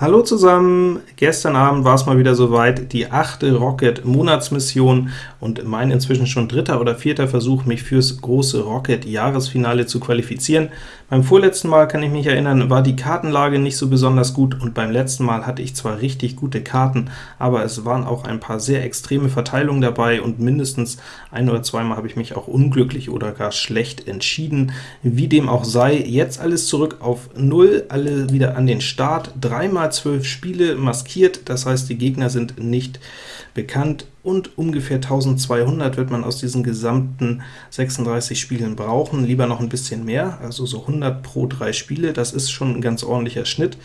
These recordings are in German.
Hallo zusammen! Gestern Abend war es mal wieder soweit, die achte Rocket-Monatsmission und mein inzwischen schon dritter oder vierter Versuch, mich fürs große Rocket-Jahresfinale zu qualifizieren. Beim vorletzten Mal, kann ich mich erinnern, war die Kartenlage nicht so besonders gut, und beim letzten Mal hatte ich zwar richtig gute Karten, aber es waren auch ein paar sehr extreme Verteilungen dabei, und mindestens ein oder zweimal habe ich mich auch unglücklich oder gar schlecht entschieden. Wie dem auch sei, jetzt alles zurück auf 0, alle wieder an den Start, dreimal 12 Spiele maskiert, das heißt, die Gegner sind nicht bekannt, und ungefähr 1200 wird man aus diesen gesamten 36 Spielen brauchen, lieber noch ein bisschen mehr, also so 100 pro drei Spiele, das ist schon ein ganz ordentlicher Schnitt.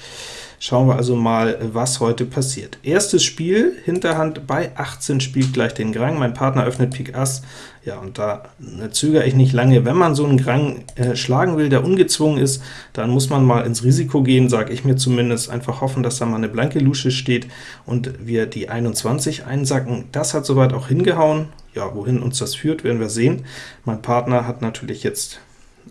Schauen wir also mal, was heute passiert. Erstes Spiel, Hinterhand bei 18 spielt gleich den Grang, mein Partner öffnet Pik Ass, ja, und da ne, zögere ich nicht lange. Wenn man so einen Grang äh, schlagen will, der ungezwungen ist, dann muss man mal ins Risiko gehen, sage ich mir zumindest, einfach hoffen, dass da mal eine blanke Lusche steht und wir die 21 einsacken. Das hat soweit auch hingehauen. Ja, wohin uns das führt, werden wir sehen. Mein Partner hat natürlich jetzt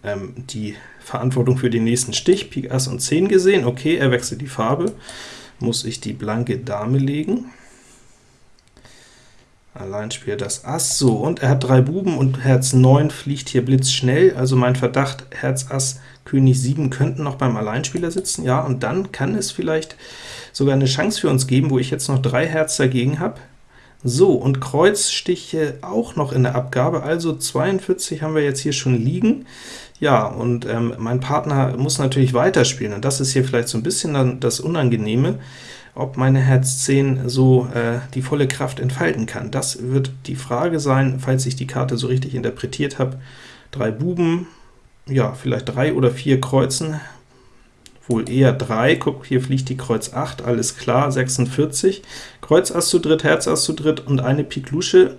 ähm, die Verantwortung für den nächsten Stich, Pik Ass und 10 gesehen. Okay, er wechselt die Farbe. Muss ich die blanke Dame legen. Alleinspieler das Ass, so, und er hat drei Buben, und Herz 9 fliegt hier blitzschnell, also mein Verdacht, Herz Ass, König 7 könnten noch beim Alleinspieler sitzen, ja, und dann kann es vielleicht sogar eine Chance für uns geben, wo ich jetzt noch drei Herz dagegen habe. So, und Kreuzstiche auch noch in der Abgabe, also 42 haben wir jetzt hier schon liegen. Ja, und ähm, mein Partner muss natürlich weiterspielen, und das ist hier vielleicht so ein bisschen das Unangenehme, ob meine Herz 10 so äh, die volle Kraft entfalten kann. Das wird die Frage sein, falls ich die Karte so richtig interpretiert habe. Drei Buben, ja, vielleicht drei oder vier Kreuzen, wohl eher 3, guck, hier fliegt die Kreuz 8, alles klar, 46, Kreuz Ass zu dritt, Herz Ass zu dritt und eine Pik Lusche,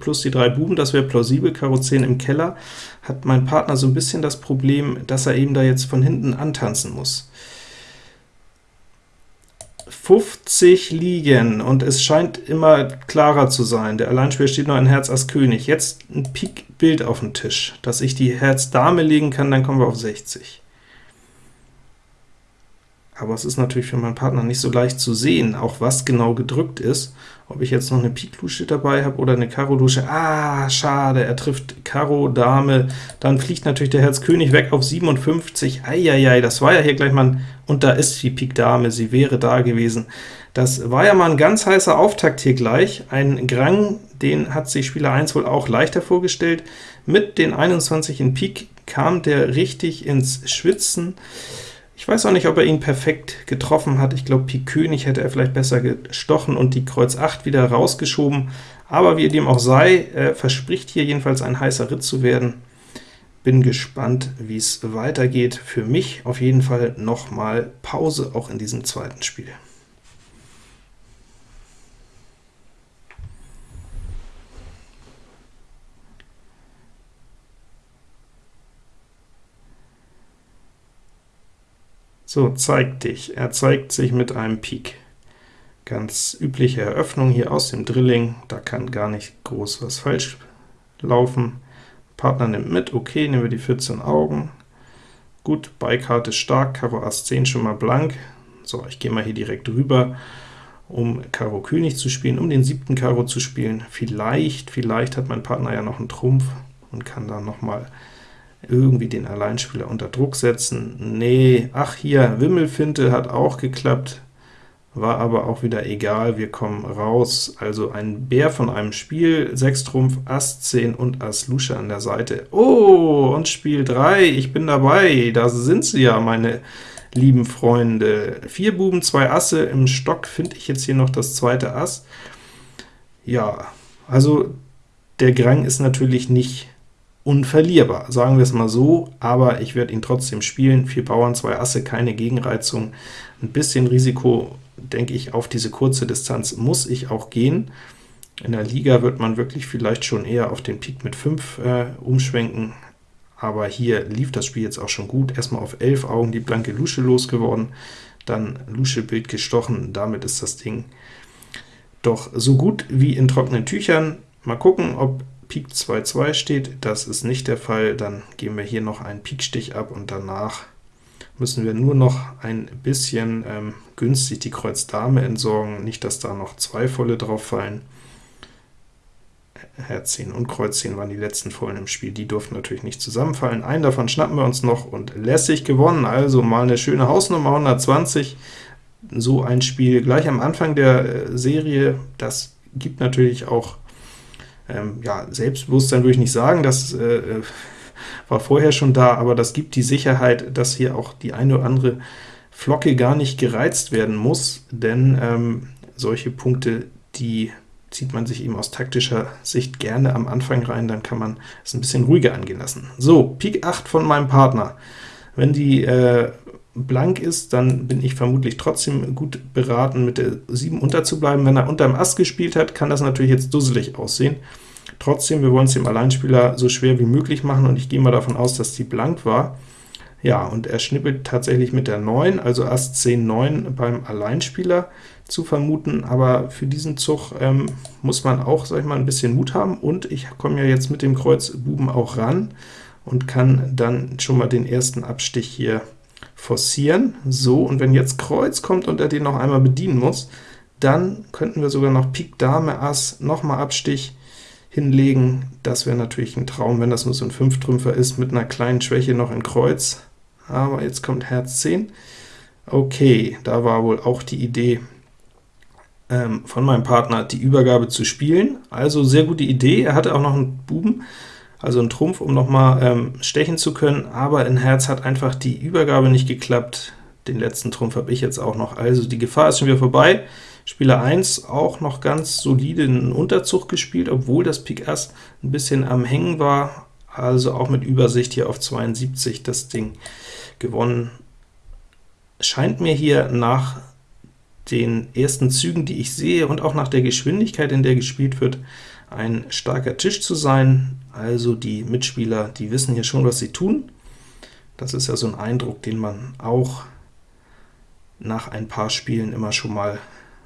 plus die drei Buben, das wäre plausibel, Karo 10 im Keller, hat mein Partner so ein bisschen das Problem, dass er eben da jetzt von hinten antanzen muss. 50 liegen, und es scheint immer klarer zu sein. Der Alleinspieler steht noch ein Herz Ass König. Jetzt ein Pik-Bild auf dem Tisch, dass ich die Herz Dame legen kann, dann kommen wir auf 60 aber es ist natürlich für meinen Partner nicht so leicht zu sehen, auch was genau gedrückt ist, ob ich jetzt noch eine Pik-Lusche dabei habe oder eine Karo-Lusche. Ah, schade, er trifft Karo, Dame, dann fliegt natürlich der Herz König weg auf 57. Eieiei, das war ja hier gleich mal, ein, und da ist die Pik Dame, sie wäre da gewesen. Das war ja mal ein ganz heißer Auftakt hier gleich, ein Grang, den hat sich Spieler 1 wohl auch leichter vorgestellt. Mit den 21 in Pik kam der richtig ins Schwitzen. Ich weiß auch nicht, ob er ihn perfekt getroffen hat. Ich glaube, Pik König hätte er vielleicht besser gestochen und die Kreuz 8 wieder rausgeschoben. Aber wie dem auch sei, äh, verspricht hier jedenfalls ein heißer Ritt zu werden. Bin gespannt, wie es weitergeht. Für mich auf jeden Fall nochmal Pause, auch in diesem zweiten Spiel. So, zeig dich. Er zeigt sich mit einem Pik. Ganz übliche Eröffnung hier aus dem Drilling, da kann gar nicht groß was falsch laufen. Partner nimmt mit, okay, nehmen wir die 14 Augen. Gut, Beikarte stark, Karo Ass 10 schon mal blank. So, ich gehe mal hier direkt rüber, um Karo König zu spielen, um den siebten Karo zu spielen. Vielleicht, vielleicht hat mein Partner ja noch einen Trumpf und kann dann noch mal irgendwie den Alleinspieler unter Druck setzen. Nee, ach hier, Wimmelfinte hat auch geklappt, war aber auch wieder egal, wir kommen raus. Also ein Bär von einem Spiel, 6 Trumpf, Ass 10 und Ass Lusche an der Seite. Oh, und Spiel 3, ich bin dabei, da sind sie ja, meine lieben Freunde. Vier Buben, zwei Asse, im Stock finde ich jetzt hier noch das zweite Ass. Ja, also der Grang ist natürlich nicht unverlierbar, sagen wir es mal so, aber ich werde ihn trotzdem spielen. Vier Bauern, zwei Asse, keine Gegenreizung. Ein bisschen Risiko, denke ich, auf diese kurze Distanz muss ich auch gehen. In der Liga wird man wirklich vielleicht schon eher auf den Pik mit 5 äh, umschwenken, aber hier lief das Spiel jetzt auch schon gut. Erstmal auf 11 Augen die blanke Lusche losgeworden, dann Lusche-Bild gestochen, damit ist das Ding doch so gut wie in trockenen Tüchern. Mal gucken, ob Pik 2, 2 steht, das ist nicht der Fall, dann geben wir hier noch einen Pikstich ab und danach müssen wir nur noch ein bisschen ähm, günstig die Kreuz Dame entsorgen, nicht, dass da noch zwei volle drauf fallen. Herz 10 und Kreuz 10 waren die letzten vollen im Spiel, die durften natürlich nicht zusammenfallen. Einen davon schnappen wir uns noch und lässig gewonnen, also mal eine schöne Hausnummer 120. So ein Spiel gleich am Anfang der äh, Serie, das gibt natürlich auch ähm, ja, Selbstbewusstsein würde ich nicht sagen, das äh, äh, war vorher schon da, aber das gibt die Sicherheit, dass hier auch die eine oder andere Flocke gar nicht gereizt werden muss, denn ähm, solche Punkte, die zieht man sich eben aus taktischer Sicht gerne am Anfang rein, dann kann man es ein bisschen ruhiger angehen lassen. So, Pik 8 von meinem Partner. Wenn die äh, blank ist, dann bin ich vermutlich trotzdem gut beraten, mit der 7 unterzubleiben. Wenn er unter dem Ass gespielt hat, kann das natürlich jetzt dusselig aussehen. Trotzdem, wir wollen es dem Alleinspieler so schwer wie möglich machen, und ich gehe mal davon aus, dass die blank war. Ja, und er schnippelt tatsächlich mit der 9, also Ass 10, 9 beim Alleinspieler zu vermuten, aber für diesen Zug ähm, muss man auch, sag ich mal, ein bisschen Mut haben, und ich komme ja jetzt mit dem Kreuz Buben auch ran und kann dann schon mal den ersten Abstich hier forcieren. So, und wenn jetzt Kreuz kommt und er den noch einmal bedienen muss, dann könnten wir sogar noch Pik Dame Ass nochmal Abstich hinlegen. Das wäre natürlich ein Traum, wenn das nur so ein Fünftrümpfer ist, mit einer kleinen Schwäche noch in Kreuz. Aber jetzt kommt Herz 10. Okay, da war wohl auch die Idee ähm, von meinem Partner, die Übergabe zu spielen. Also sehr gute Idee, er hatte auch noch einen Buben, also einen Trumpf, um nochmal ähm, stechen zu können, aber in Herz hat einfach die Übergabe nicht geklappt. Den letzten Trumpf habe ich jetzt auch noch, also die Gefahr ist schon wieder vorbei. Spieler 1 auch noch ganz solide einen Unterzug gespielt, obwohl das Pik Ass ein bisschen am Hängen war, also auch mit Übersicht hier auf 72 das Ding gewonnen. Scheint mir hier nach den ersten Zügen, die ich sehe, und auch nach der Geschwindigkeit, in der gespielt wird, ein starker Tisch zu sein. Also die Mitspieler, die wissen hier schon, was sie tun. Das ist ja so ein Eindruck, den man auch nach ein paar Spielen immer schon mal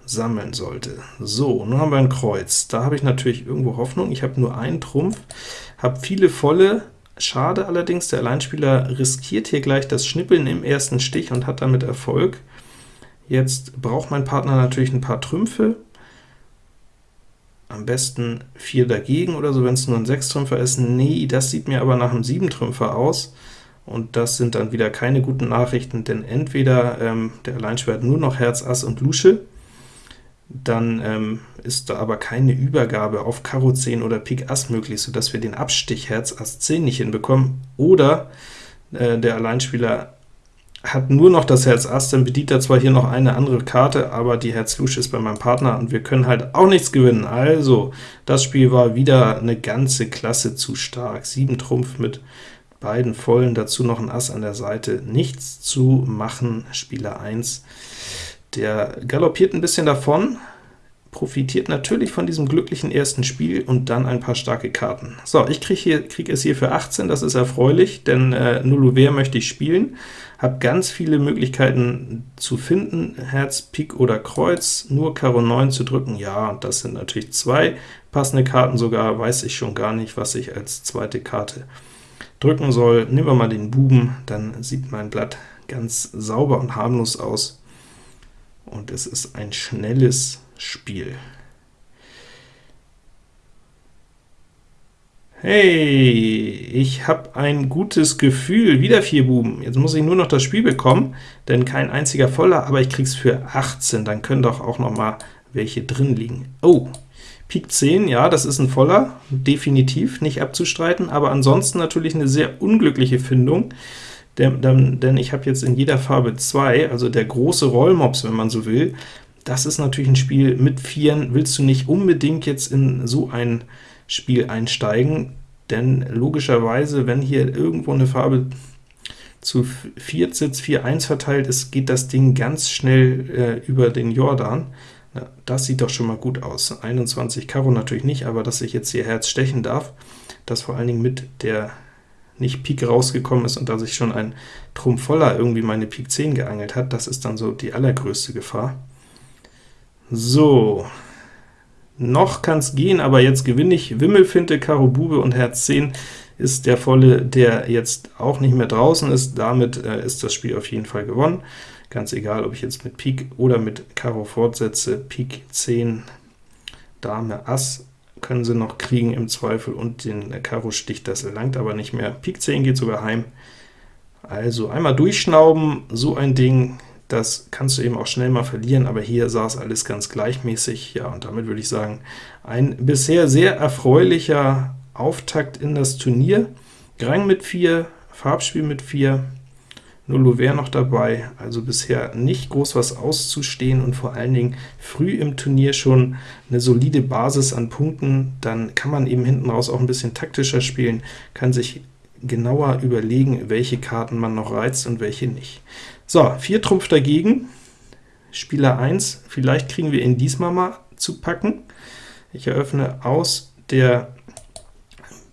sammeln sollte. So, nun haben wir ein Kreuz. Da habe ich natürlich irgendwo Hoffnung. Ich habe nur einen Trumpf, habe viele volle, schade allerdings, der Alleinspieler riskiert hier gleich das Schnippeln im ersten Stich und hat damit Erfolg. Jetzt braucht mein Partner natürlich ein paar Trümpfe, am besten 4 dagegen oder so, wenn es nur ein 6-Trümpfer ist. Nee, das sieht mir aber nach einem 7-Trümpfer aus, und das sind dann wieder keine guten Nachrichten, denn entweder ähm, der Alleinspieler hat nur noch Herz, Ass und Lusche, dann ähm, ist da aber keine Übergabe auf Karo 10 oder Pik Ass möglich, sodass wir den Abstich Herz Ass 10 nicht hinbekommen, oder äh, der Alleinspieler hat nur noch das Herz Ass, dann bedient er zwar hier noch eine andere Karte, aber die Herz Lusche ist bei meinem Partner, und wir können halt auch nichts gewinnen. Also, das Spiel war wieder eine ganze Klasse zu stark. 7 Trumpf mit beiden Vollen, dazu noch ein Ass an der Seite. Nichts zu machen, Spieler 1. Der galoppiert ein bisschen davon, profitiert natürlich von diesem glücklichen ersten Spiel und dann ein paar starke Karten. So, ich kriege krieg es hier für 18, das ist erfreulich, denn äh, Nullover möchte ich spielen, habe ganz viele Möglichkeiten zu finden, Herz, Pik oder Kreuz, nur Karo 9 zu drücken, ja, das sind natürlich zwei passende Karten sogar, weiß ich schon gar nicht, was ich als zweite Karte drücken soll. Nehmen wir mal den Buben, dann sieht mein Blatt ganz sauber und harmlos aus und es ist ein schnelles Spiel. Hey, ich habe ein gutes Gefühl, wieder vier Buben. Jetzt muss ich nur noch das Spiel bekommen, denn kein einziger voller, aber ich krieg's für 18, dann können doch auch noch mal welche drin liegen. Oh, Pik 10, ja, das ist ein voller, definitiv nicht abzustreiten, aber ansonsten natürlich eine sehr unglückliche Findung. Denn, denn ich habe jetzt in jeder Farbe 2, also der große Rollmops, wenn man so will, das ist natürlich ein Spiel mit Vieren, willst du nicht unbedingt jetzt in so ein Spiel einsteigen, denn logischerweise, wenn hier irgendwo eine Farbe zu 4 sitzt, 4-1 verteilt ist, geht das Ding ganz schnell äh, über den Jordan. Na, das sieht doch schon mal gut aus. 21 Karo natürlich nicht, aber dass ich jetzt hier Herz stechen darf, das vor allen Dingen mit der nicht Pik rausgekommen ist und da sich schon ein Trumpf voller irgendwie meine Pik 10 geangelt hat, das ist dann so die allergrößte Gefahr. So, noch kann es gehen, aber jetzt gewinne ich Wimmelfinte, Karo Bube und Herz 10. ist der volle, der jetzt auch nicht mehr draußen ist. Damit äh, ist das Spiel auf jeden Fall gewonnen. Ganz egal, ob ich jetzt mit Pik oder mit Karo fortsetze. Pik 10, Dame, Ass können sie noch kriegen im Zweifel, und den Karo Stich, das erlangt aber nicht mehr. Pik 10 geht sogar heim. Also einmal durchschnauben, so ein Ding, das kannst du eben auch schnell mal verlieren, aber hier sah es alles ganz gleichmäßig. Ja, und damit würde ich sagen, ein bisher sehr erfreulicher Auftakt in das Turnier. Grang mit 4, Farbspiel mit 4, Nullover noch dabei, also bisher nicht groß was auszustehen und vor allen Dingen früh im Turnier schon eine solide Basis an Punkten, dann kann man eben hinten raus auch ein bisschen taktischer spielen, kann sich genauer überlegen, welche Karten man noch reizt und welche nicht. So, 4 Trumpf dagegen, Spieler 1, vielleicht kriegen wir ihn diesmal mal zu packen. Ich eröffne aus der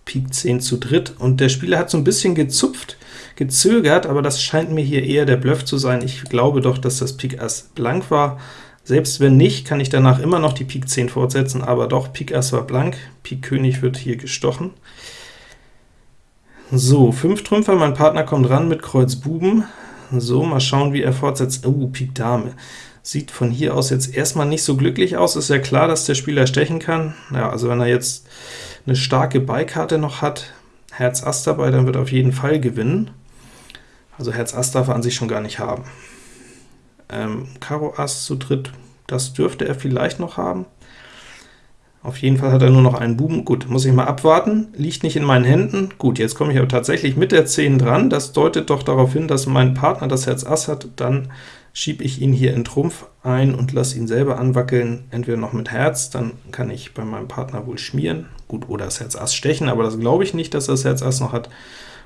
Pik 10 zu dritt, und der Spieler hat so ein bisschen gezupft, gezögert, aber das scheint mir hier eher der Bluff zu sein. Ich glaube doch, dass das Pik Ass blank war. Selbst wenn nicht, kann ich danach immer noch die Pik 10 fortsetzen, aber doch, Pik Ass war blank, Pik König wird hier gestochen. So, 5 Trümpfer, mein Partner kommt ran mit Kreuz Buben. So, mal schauen, wie er fortsetzt. Oh, Pik Dame. Sieht von hier aus jetzt erstmal nicht so glücklich aus. Ist ja klar, dass der Spieler stechen kann. Ja, also wenn er jetzt eine starke Beikarte noch hat, Herz Ass dabei, dann wird er auf jeden Fall gewinnen. Also Herz Ass darf er an sich schon gar nicht haben. Ähm, Karo Ass zu dritt, das dürfte er vielleicht noch haben. Auf jeden Fall hat er nur noch einen Buben. Gut, muss ich mal abwarten. Liegt nicht in meinen Händen. Gut, jetzt komme ich aber tatsächlich mit der 10 dran. Das deutet doch darauf hin, dass mein Partner das Herz Ass hat. Dann schiebe ich ihn hier in Trumpf ein und lasse ihn selber anwackeln, entweder noch mit Herz, dann kann ich bei meinem Partner wohl schmieren, gut, oder das Herz Ass stechen, aber das glaube ich nicht, dass er das Herz Ass noch hat.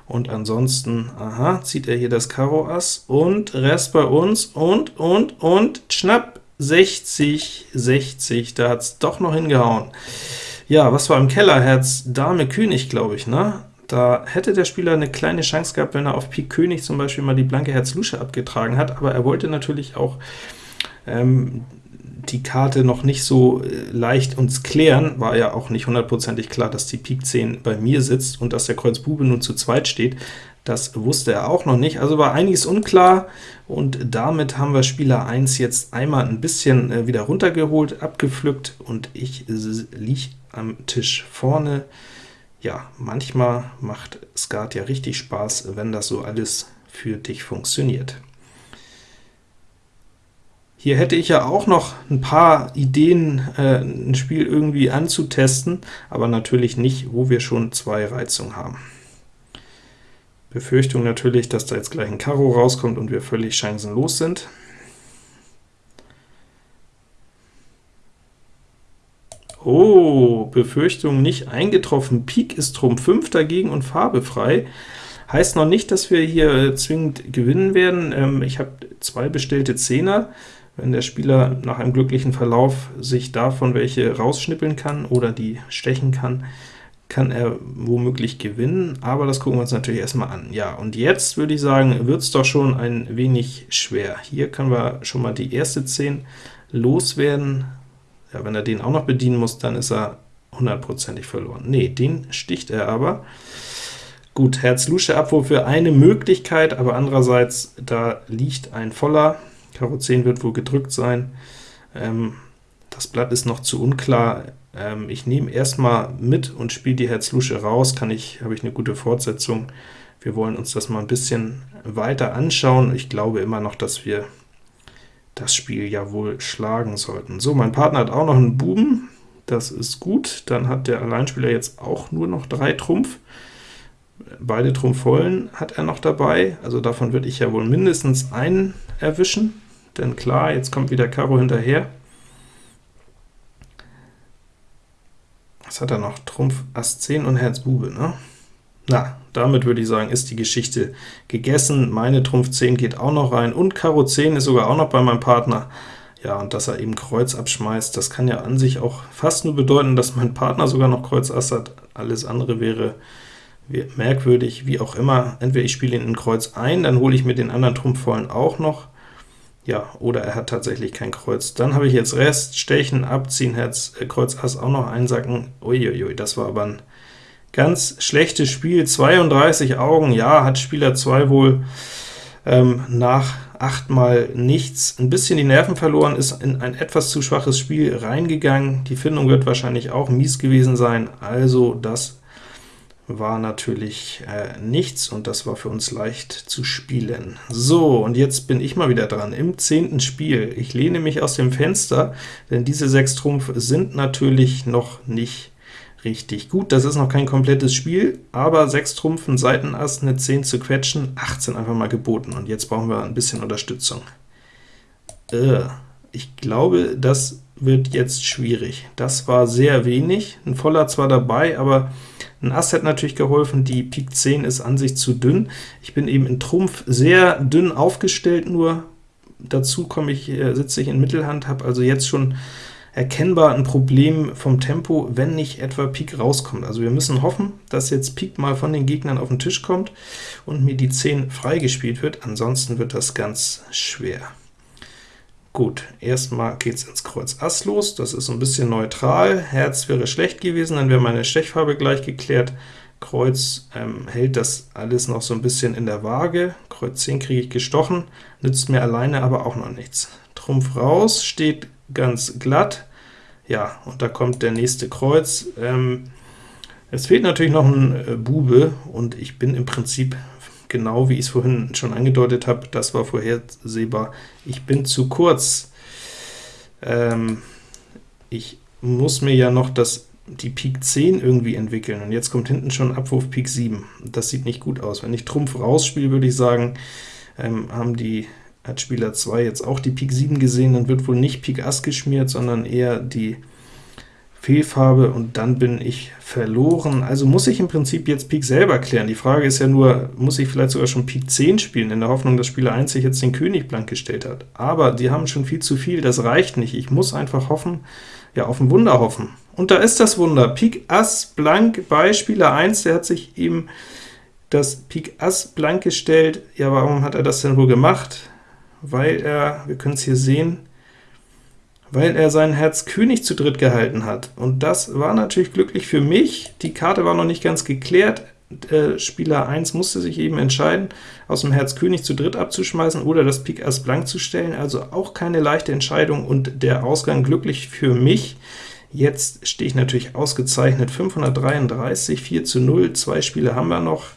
Und ansonsten, aha, zieht er hier das Karo Ass, und Rest bei uns, und, und, und, schnapp, 60, 60, da hat es doch noch hingehauen. Ja, was war im Keller? Herz Dame König, glaube ich, ne? Da hätte der Spieler eine kleine Chance gehabt, wenn er auf Pik König zum Beispiel mal die blanke Herz Lusche abgetragen hat, aber er wollte natürlich auch ähm, die Karte noch nicht so äh, leicht uns klären, war ja auch nicht hundertprozentig klar, dass die Pik 10 bei mir sitzt und dass der Kreuz Bube nun zu zweit steht. Das wusste er auch noch nicht, also war einiges unklar, und damit haben wir Spieler 1 jetzt einmal ein bisschen äh, wieder runtergeholt, abgepflückt, und ich liege am Tisch vorne. Ja, manchmal macht Skat ja richtig Spaß, wenn das so alles für dich funktioniert. Hier hätte ich ja auch noch ein paar Ideen, äh, ein Spiel irgendwie anzutesten, aber natürlich nicht, wo wir schon zwei Reizungen haben. Befürchtung natürlich, dass da jetzt gleich ein Karo rauskommt und wir völlig chancenlos sind. Oh, Befürchtung nicht eingetroffen. Pik ist Trumpf 5 dagegen und Farbe frei. Heißt noch nicht, dass wir hier zwingend gewinnen werden. Ähm, ich habe zwei bestellte Zehner. Wenn der Spieler nach einem glücklichen Verlauf sich davon welche rausschnippeln kann oder die stechen kann, kann er womöglich gewinnen, aber das gucken wir uns natürlich erstmal an. Ja, und jetzt würde ich sagen, wird es doch schon ein wenig schwer. Hier können wir schon mal die erste 10 loswerden. Ja, wenn er den auch noch bedienen muss, dann ist er hundertprozentig verloren. Ne, den sticht er aber. Gut, Herz-Lusche-Abwurf für eine Möglichkeit, aber andererseits, da liegt ein voller, Karo 10 wird wohl gedrückt sein. Ähm, das Blatt ist noch zu unklar. Ähm, ich nehme erstmal mit und spiele die Herz-Lusche raus, kann ich, habe ich eine gute Fortsetzung. Wir wollen uns das mal ein bisschen weiter anschauen. Ich glaube immer noch, dass wir das Spiel ja wohl schlagen sollten. So, mein Partner hat auch noch einen Buben, das ist gut. Dann hat der Alleinspieler jetzt auch nur noch drei Trumpf. Beide Trumpf vollen hat er noch dabei, also davon würde ich ja wohl mindestens einen erwischen denn klar, jetzt kommt wieder Karo hinterher. Was hat er noch? Trumpf Ass 10 und Herz Bube, ne? Na, damit würde ich sagen, ist die Geschichte gegessen. Meine Trumpf 10 geht auch noch rein, und Karo 10 ist sogar auch noch bei meinem Partner. Ja, und dass er eben Kreuz abschmeißt, das kann ja an sich auch fast nur bedeuten, dass mein Partner sogar noch Kreuz Ass hat. Alles andere wäre merkwürdig, wie auch immer. Entweder ich spiele ihn in Kreuz ein, dann hole ich mir den anderen Trumpf vollen auch noch, ja, oder er hat tatsächlich kein Kreuz. Dann habe ich jetzt Rest, Stechen, Abziehen, Herz, äh, Kreuz Ass auch noch einsacken. Uiuiui, das war aber ein ganz schlechtes Spiel, 32 Augen, ja, hat Spieler 2 wohl ähm, nach achtmal nichts, ein bisschen die Nerven verloren, ist in ein etwas zu schwaches Spiel reingegangen, die Findung wird wahrscheinlich auch mies gewesen sein, also das war natürlich äh, nichts, und das war für uns leicht zu spielen. So, und jetzt bin ich mal wieder dran, im zehnten Spiel. Ich lehne mich aus dem Fenster, denn diese sechs Trumpf sind natürlich noch nicht richtig gut. Das ist noch kein komplettes Spiel, aber 6 Trumpfen, Seitenass, eine 10 zu quetschen, 18 einfach mal geboten, und jetzt brauchen wir ein bisschen Unterstützung. Äh, ich glaube, das wird jetzt schwierig. Das war sehr wenig, ein voller zwar dabei, aber ein Ass hat natürlich geholfen, die Pik 10 ist an sich zu dünn. Ich bin eben in Trumpf sehr dünn aufgestellt nur, dazu komme ich, äh, sitze ich in Mittelhand, habe also jetzt schon erkennbar ein Problem vom Tempo, wenn nicht etwa Pik rauskommt. Also wir müssen hoffen, dass jetzt Pik mal von den Gegnern auf den Tisch kommt und mir die 10 freigespielt wird, ansonsten wird das ganz schwer. Gut, erstmal geht es ins Kreuz Ass los, das ist so ein bisschen neutral, Herz wäre schlecht gewesen, dann wäre meine Stechfarbe gleich geklärt, Kreuz ähm, hält das alles noch so ein bisschen in der Waage, Kreuz 10 kriege ich gestochen, nützt mir alleine aber auch noch nichts. Trumpf raus, steht ganz glatt, ja, und da kommt der nächste Kreuz. Ähm, es fehlt natürlich noch ein äh, Bube, und ich bin im Prinzip genau wie ich es vorhin schon angedeutet habe, das war vorhersehbar. Ich bin zu kurz. Ähm, ich muss mir ja noch das, die Pik 10 irgendwie entwickeln, und jetzt kommt hinten schon Abwurf Pik 7. Das sieht nicht gut aus. Wenn ich Trumpf rausspiele, würde ich sagen, ähm, haben die hat Spieler 2 jetzt auch die Pik 7 gesehen, dann wird wohl nicht Pik Ass geschmiert, sondern eher die Fehlfarbe, und dann bin ich verloren. Also muss ich im Prinzip jetzt Pik selber klären. Die Frage ist ja nur, muss ich vielleicht sogar schon Pik 10 spielen, in der Hoffnung, dass Spieler 1 sich jetzt den König blank gestellt hat. Aber die haben schon viel zu viel, das reicht nicht. Ich muss einfach hoffen, ja, auf ein Wunder hoffen. Und da ist das Wunder. Pik Ass blank bei Spieler 1, der hat sich eben das Pik Ass blank gestellt. Ja, warum hat er das denn wohl gemacht? Weil er, wir können es hier sehen, weil er sein Herz König zu dritt gehalten hat. Und das war natürlich glücklich für mich. Die Karte war noch nicht ganz geklärt. Äh, Spieler 1 musste sich eben entscheiden, aus dem Herz König zu dritt abzuschmeißen oder das Pik Ass blank zu stellen, also auch keine leichte Entscheidung und der Ausgang glücklich für mich. Jetzt stehe ich natürlich ausgezeichnet, 533, 4 zu 0, zwei Spiele haben wir noch.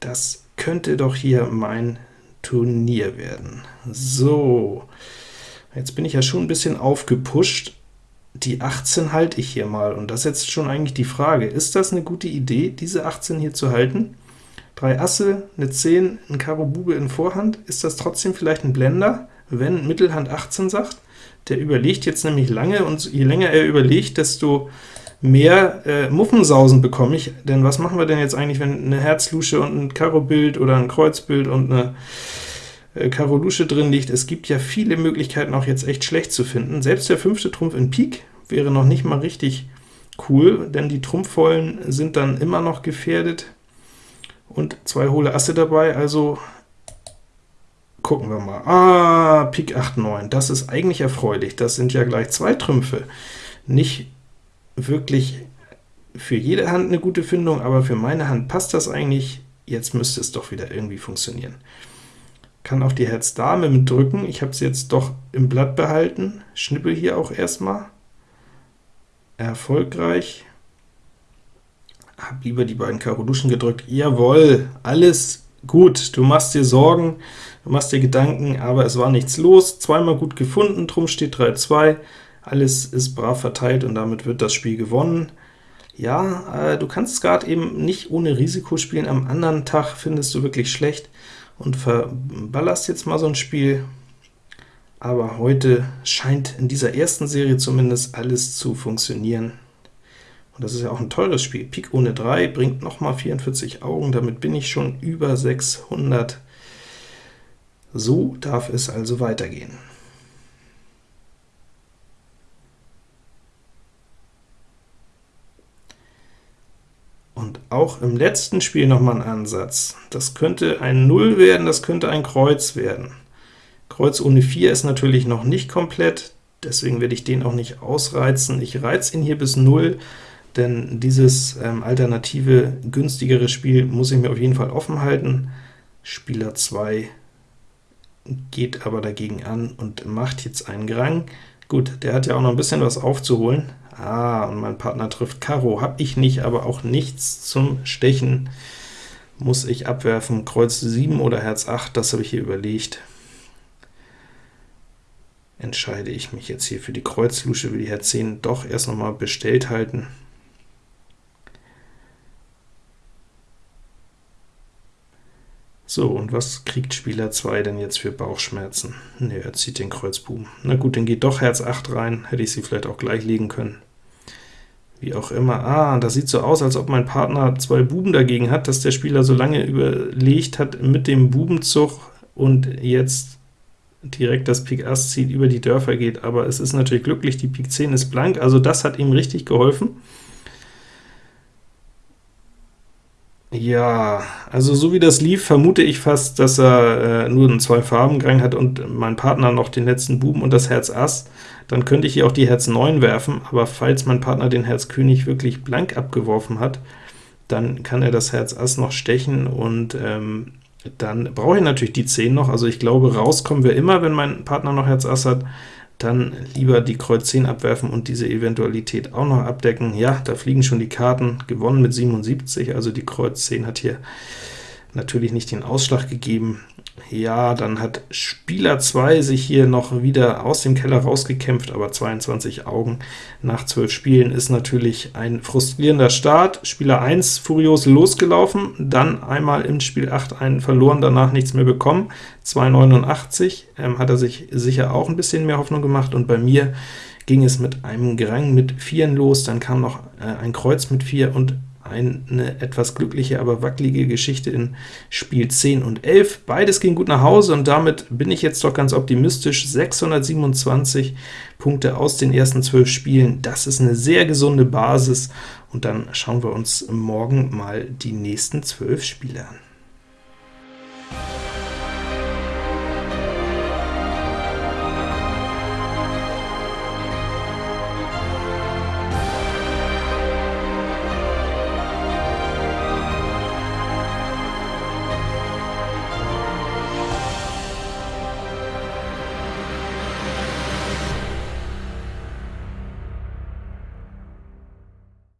Das könnte doch hier mein Turnier werden. So, Jetzt bin ich ja schon ein bisschen aufgepusht. Die 18 halte ich hier mal, und das ist jetzt schon eigentlich die Frage, ist das eine gute Idee, diese 18 hier zu halten? Drei Asse, eine 10, ein Karo Bube in Vorhand, ist das trotzdem vielleicht ein Blender, wenn Mittelhand 18 sagt? Der überlegt jetzt nämlich lange, und je länger er überlegt, desto mehr äh, Muffensausen bekomme ich, denn was machen wir denn jetzt eigentlich, wenn eine Herzlusche und ein Karo-Bild oder ein Kreuzbild und eine äh, Karo Lusche drin liegt. Es gibt ja viele Möglichkeiten, auch jetzt echt schlecht zu finden. Selbst der fünfte Trumpf in Pik wäre noch nicht mal richtig cool, denn die Trumpfvollen sind dann immer noch gefährdet, und zwei hohle Asse dabei, also gucken wir mal. Ah, Pik 8, 9, das ist eigentlich erfreulich, das sind ja gleich zwei Trümpfe. Nicht wirklich für jede Hand eine gute Findung, aber für meine Hand passt das eigentlich. Jetzt müsste es doch wieder irgendwie funktionieren kann auf die Herz Dame mit drücken. Ich habe sie jetzt doch im Blatt behalten, schnippel hier auch erstmal. Erfolgreich. Hab lieber die beiden Karo Luschen gedrückt. Jawohl, alles gut. Du machst dir Sorgen, du machst dir Gedanken, aber es war nichts los. Zweimal gut gefunden, drum steht 3-2. Alles ist brav verteilt, und damit wird das Spiel gewonnen. Ja, äh, du kannst gerade eben nicht ohne Risiko spielen. Am anderen Tag findest du wirklich schlecht und verballerst jetzt mal so ein Spiel, aber heute scheint in dieser ersten Serie zumindest alles zu funktionieren. Und das ist ja auch ein teures Spiel. Pik ohne 3 bringt nochmal 44 Augen, damit bin ich schon über 600. So darf es also weitergehen. Und auch im letzten Spiel nochmal ein Ansatz. Das könnte ein 0 werden, das könnte ein Kreuz werden. Kreuz ohne 4 ist natürlich noch nicht komplett, deswegen werde ich den auch nicht ausreizen. Ich reize ihn hier bis 0, denn dieses ähm, alternative, günstigere Spiel muss ich mir auf jeden Fall offen halten. Spieler 2 geht aber dagegen an und macht jetzt einen Grang. Gut, der hat ja auch noch ein bisschen was aufzuholen. Ah, und mein Partner trifft Karo. Hab ich nicht, aber auch nichts zum Stechen. Muss ich abwerfen, Kreuz 7 oder Herz 8, das habe ich hier überlegt. Entscheide ich mich jetzt hier für die Kreuzlusche, will die Herz 10 doch erst noch mal bestellt halten. So, und was kriegt Spieler 2 denn jetzt für Bauchschmerzen? Ne, er zieht den Kreuzbuben. Na gut, dann geht doch Herz 8 rein, hätte ich sie vielleicht auch gleich legen können. Wie auch immer. Ah, das sieht so aus, als ob mein Partner zwei Buben dagegen hat, dass der Spieler so lange überlegt hat mit dem Bubenzug und jetzt direkt das Pik Ass zieht, über die Dörfer geht, aber es ist natürlich glücklich, die Pik 10 ist blank, also das hat ihm richtig geholfen. Ja, also so wie das lief, vermute ich fast, dass er äh, nur einen Zwei-Farben-Gang hat und mein Partner noch den letzten Buben und das Herz Ass. Dann könnte ich hier auch die Herz 9 werfen, aber falls mein Partner den Herz König wirklich blank abgeworfen hat, dann kann er das Herz Ass noch stechen, und ähm, dann brauche ich natürlich die 10 noch. Also ich glaube, rauskommen wir immer, wenn mein Partner noch Herz Ass hat dann lieber die Kreuz 10 abwerfen und diese Eventualität auch noch abdecken. Ja, da fliegen schon die Karten, gewonnen mit 77, also die Kreuz 10 hat hier natürlich nicht den Ausschlag gegeben. Ja, dann hat Spieler 2 sich hier noch wieder aus dem Keller rausgekämpft, aber 22 Augen nach 12 Spielen ist natürlich ein frustrierender Start. Spieler 1 furios losgelaufen, dann einmal im Spiel 8 einen verloren, danach nichts mehr bekommen. 2,89 ähm, hat er sich sicher auch ein bisschen mehr Hoffnung gemacht, und bei mir ging es mit einem Gerang mit 4 los, dann kam noch äh, ein Kreuz mit 4 und eine etwas glückliche, aber wackelige Geschichte in Spiel 10 und 11. Beides ging gut nach Hause, und damit bin ich jetzt doch ganz optimistisch. 627 Punkte aus den ersten 12 Spielen, das ist eine sehr gesunde Basis, und dann schauen wir uns morgen mal die nächsten 12 Spiele an.